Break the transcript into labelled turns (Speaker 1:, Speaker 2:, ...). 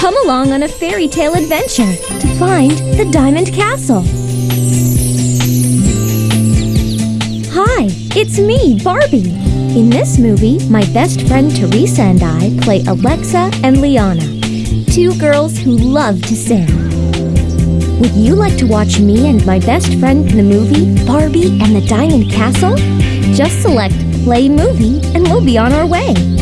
Speaker 1: Come along on a fairy tale adventure to find the Diamond Castle. Hi, it's me, Barbie. In this movie, my best friend Teresa and I play Alexa and Liana, two girls who love to sing. Would you like to watch me and my best friend in the movie Barbie and the Diamond Castle? Just select Play Movie and we'll be on our way.